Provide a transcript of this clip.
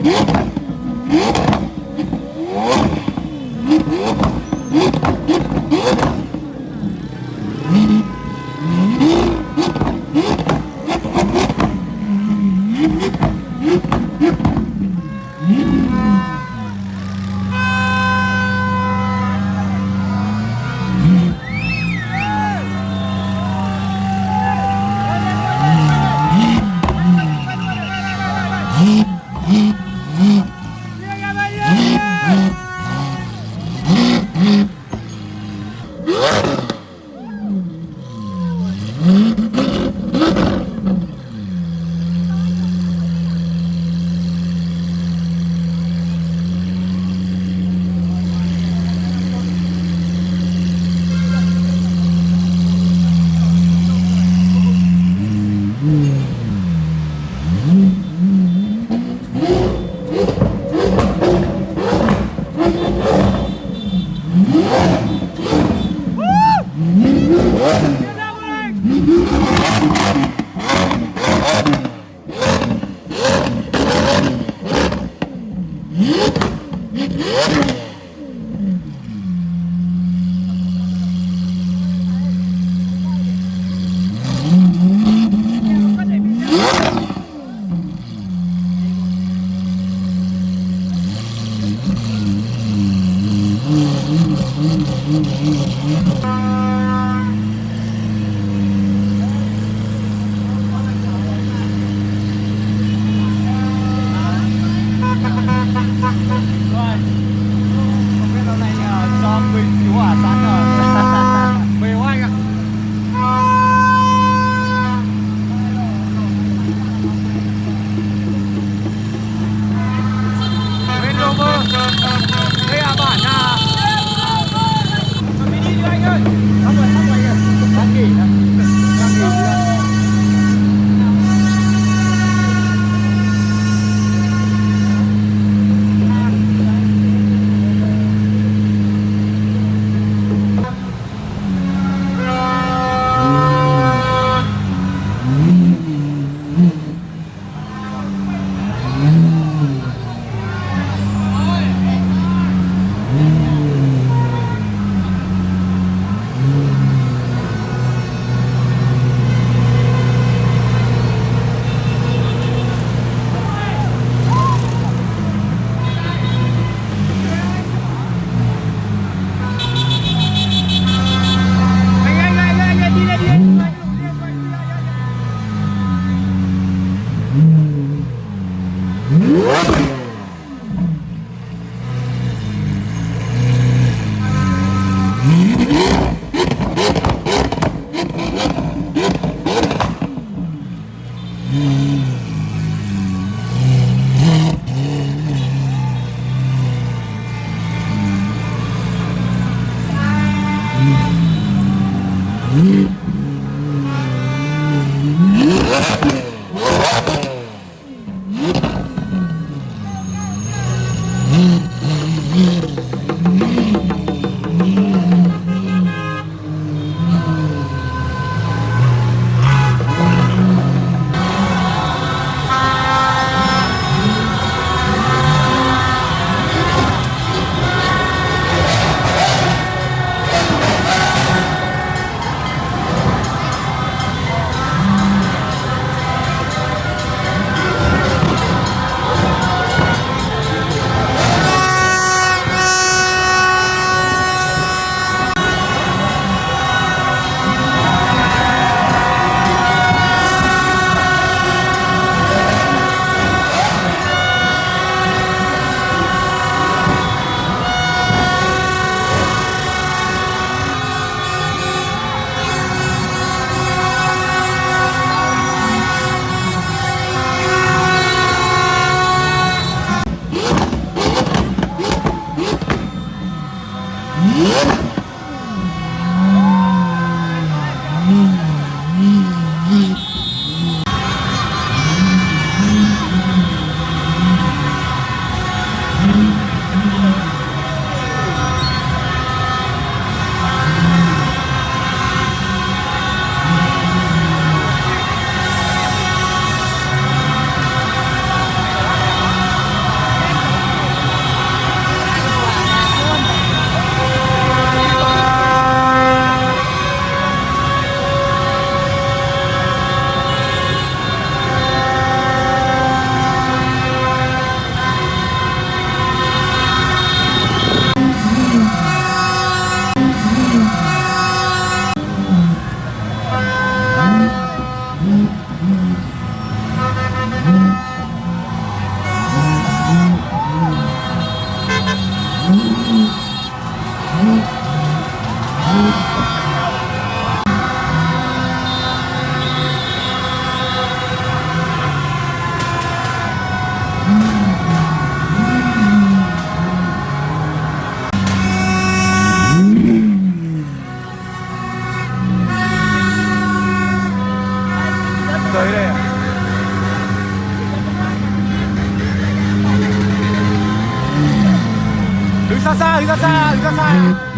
Thank you. ささん宇かさん宇かさん。